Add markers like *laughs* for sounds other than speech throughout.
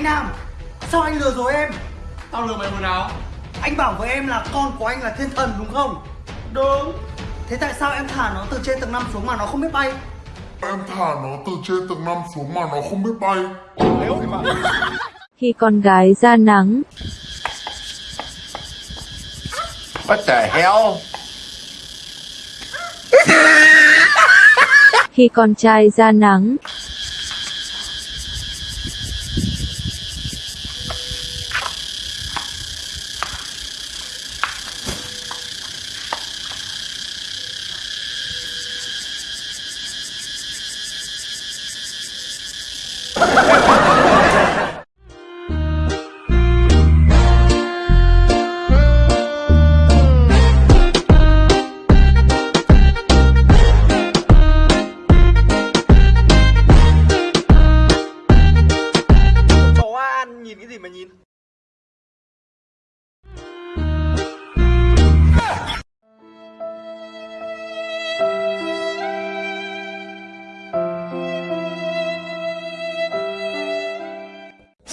Anh Nam. Sao anh lừa dối em? Tao lừa mày hồi nào Anh bảo với em là con của anh là thiên thần đúng không? Đúng. Thế tại sao em thả nó từ trên tầng 5 xuống mà nó không biết bay? Em thả nó từ trên tầng 5 xuống mà nó không biết bay. Khi con gái ra nắng, What the hell? khi con trai ra nắng,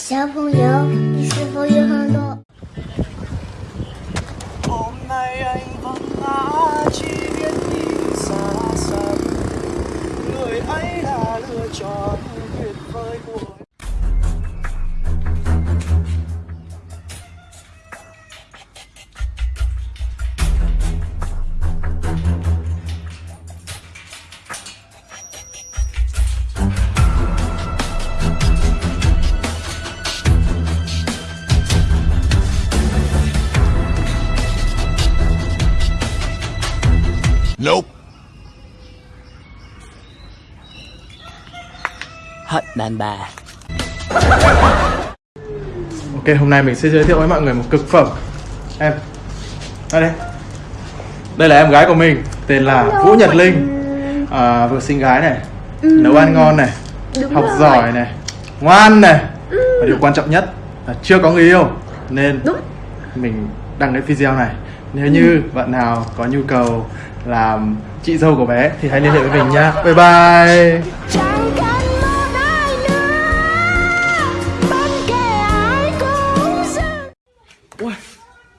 小朋友，你是否有很多？Nope. hận đàn bà. Ok, hôm nay mình sẽ giới thiệu với mọi người một cực phẩm. Em Đây đây. Đây là em gái của mình Tên là Vũ Nhật Linh. à, Vừa xinh gái này Nấu ăn ngon này Học giỏi này Ngoan này. Và điều quan trọng nhất là chưa có người yêu Nên mình đăng cái video này. Nếu như bạn nào có nhu cầu làm chị dâu của bé Thì hãy liên hệ với mình nha Bye bye.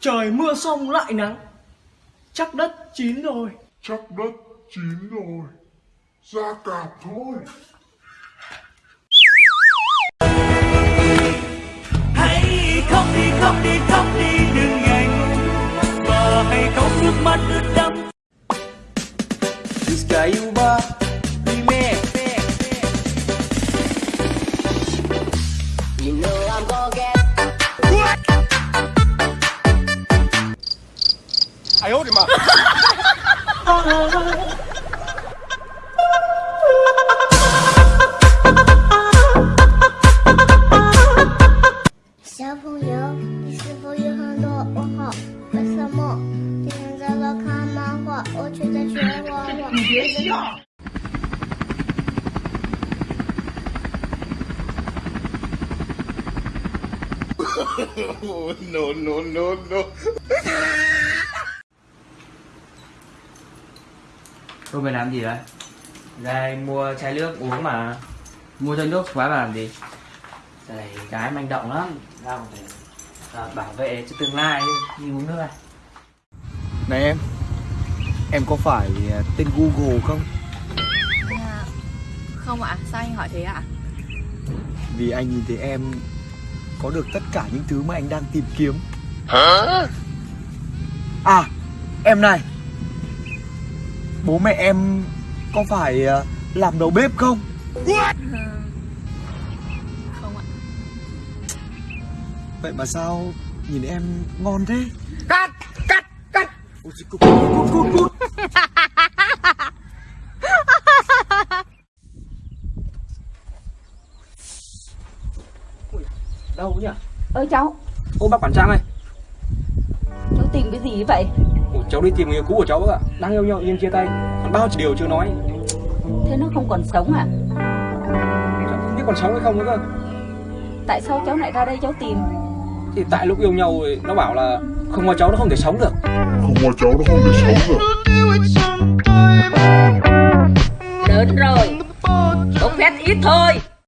Trời mưa xong lại nắng. Chắc đất chín rồi. Chắc đất chín rồi. Ra cạp thôi. hãy khóc đi khóc đi khóc đi Gayuba Remix You know I'm? I hold him up. *laughs* *laughs* No, no, no, no. Tôi mày làm gì đấy ra đây mua chai nước uống mà mua chai nước quá mà làm gì đây gái manh động lắm ra còn phải à, bảo vệ cho tương lai đi uống nước này Này em Em có phải à, tên Google không? À, không ạ, sao anh hỏi thế ạ? Vì anh nhìn thấy em Có được tất cả những thứ mà anh đang tìm kiếm À Em này Bố mẹ em Có phải à, làm đầu bếp không? Không ạ. Vậy mà sao Nhìn em ngon thế? cắt cắt cắt Ôi, cút, cút, cút, cút, đâu nhỉ? Ơi cháu. Ô bác quản trang ơi. Cháu tìm cái gì vậy? Ủa, cháu đi tìm người yêu cũ của cháu bác ạ. Đang yêu nhau nhưng chia tay. Còn bao nhiêu điều chưa nói? Thế nó không còn sống à? Cháu không biết còn sống hay không nữa cơ. Tại sao cháu lại ra đây cháu tìm? Thì tại lúc yêu nhau thì nó bảo là không có cháu nó không thể sống được. Không có cháu nó không thể sống được. lớn rồi. Bốc phét ít thôi